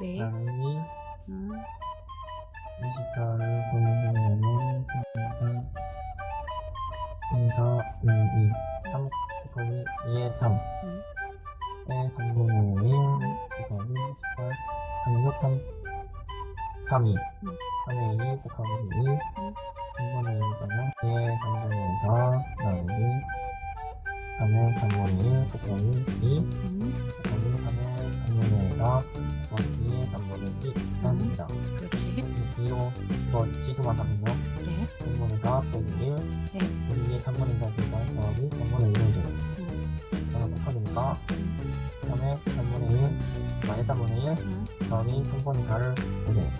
네. 양이 음. 24를 보내면은 분과 분과 2, 3 분이 2의 3 음. 에 3분의 5인 2, 18, 36, 3 3, 2 음. 3의 2 곱하기 2 음. 3분의 2는 2의 3분의 4 나누기 3의 3분의 1 곱하기 2 곱하기 3의 3분의 4 곱하기 2의 3분의 2 나눕니다 그렇지. 2로 이거 지수만 하면요 네. 3분의 4 빼기 1 네. 여기에 3분의 4니까 더하기 3분의 1을 줘요 음. 이거 곱하기니까 음. 3의 3분의 1 마이너스 3분의 1 음. 더하기 3분의 4를 보세요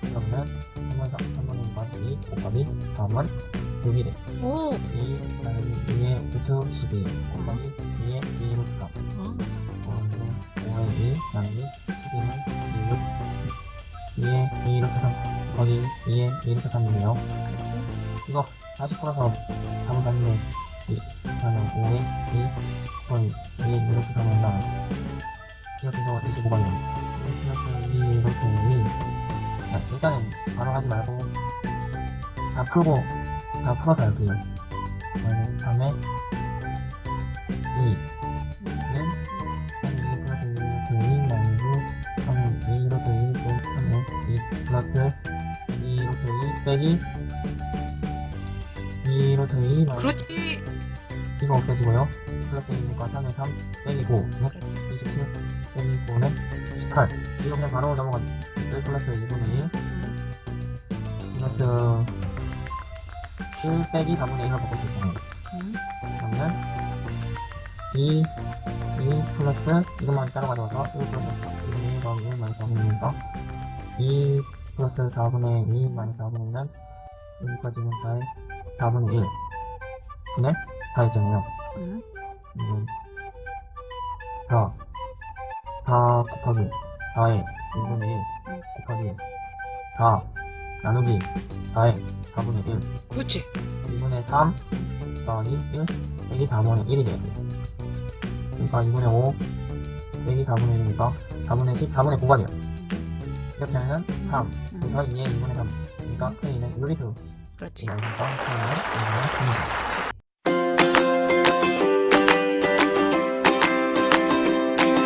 그러면 3분의 4, 3분의 4, 2 곱하기 3은 6이래 오. 2 나누기 2의 루트 12 곱하기 2의 2 루트 3 어. 그리고 5의 2 나누기 12는 2 2의 2 루트 3 곱하기 2의 2 루트 3이네요 그렇지. 이거 다시 풀어서 답을 봤는데 이, 그러면 5의 2 곱하기 2의 2 루트 3은 나 이렇게 해서 25번이요 1 플러스 2 루트 2 자, 일단은 바로 하지 말고 다 풀고 다 풀어서 할게요 마이너 빼기 2 루트 2 마이너스 그렇지. 이거 없어지고요 플러스 1이니까 3의 3 빼기 5 네? 그렇지. 27 빼기 9는 18 이거 그냥 바로 넘어가 1 플러스 2분의 1 음. 플러스 1 빼기 4분의 1로 바꿀 수 있잖아요 음. 그러면 2 2 플러스 이것만 따로 가져와서 1 플러스 2분의 1 더하기 1 마이너스 4분의 1이니까 2 플러스 4분의 2 마이너스 4분의 1은 여기까지는 4의 4분의 1 분의 4 있잖아요. 음. 이건 4 4 곱하기 4의 2분의 1 곱하기 4 나누기 4의 4분의 1 그렇지. 2분의 3 더하기 1 빼기 4분의 1이 돼요. 그러니까 2분의 5 빼기 4분의 1이니까 4분의 10 4분의 9가 돼요 이렇게 하면은 3 음. 그래서 2의 2분의 3 그러니까 K는 유리수 그렇지. 그러니까 K는 2분의 3입니다